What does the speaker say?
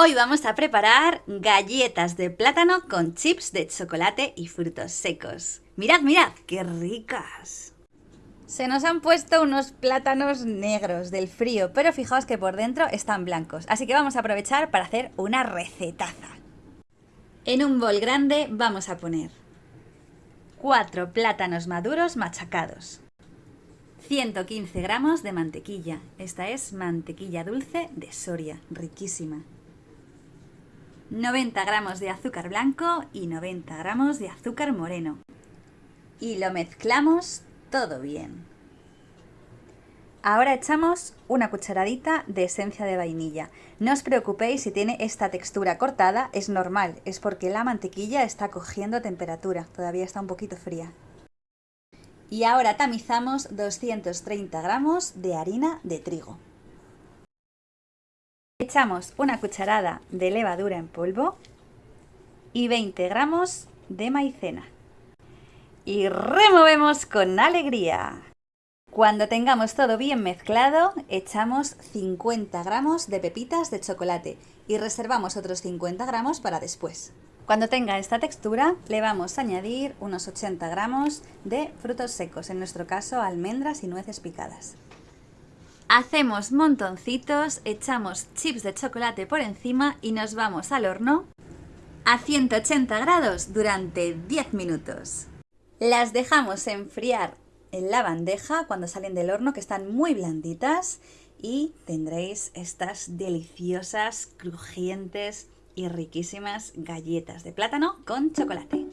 Hoy vamos a preparar galletas de plátano con chips de chocolate y frutos secos. Mirad, mirad, qué ricas. Se nos han puesto unos plátanos negros del frío, pero fijaos que por dentro están blancos, así que vamos a aprovechar para hacer una recetaza. En un bol grande vamos a poner 4 plátanos maduros machacados, 115 gramos de mantequilla, esta es mantequilla dulce de Soria, riquísima, 90 gramos de azúcar blanco y 90 gramos de azúcar moreno. Y lo mezclamos todo bien. Ahora echamos una cucharadita de esencia de vainilla. No os preocupéis si tiene esta textura cortada, es normal, es porque la mantequilla está cogiendo temperatura, todavía está un poquito fría. Y ahora tamizamos 230 gramos de harina de trigo. Echamos una cucharada de levadura en polvo y 20 gramos de maicena. Y removemos con alegría. Cuando tengamos todo bien mezclado, echamos 50 gramos de pepitas de chocolate y reservamos otros 50 gramos para después. Cuando tenga esta textura, le vamos a añadir unos 80 gramos de frutos secos, en nuestro caso almendras y nueces picadas. Hacemos montoncitos, echamos chips de chocolate por encima y nos vamos al horno a 180 grados durante 10 minutos. Las dejamos enfriar en la bandeja cuando salen del horno que están muy blanditas y tendréis estas deliciosas, crujientes y riquísimas galletas de plátano con chocolate.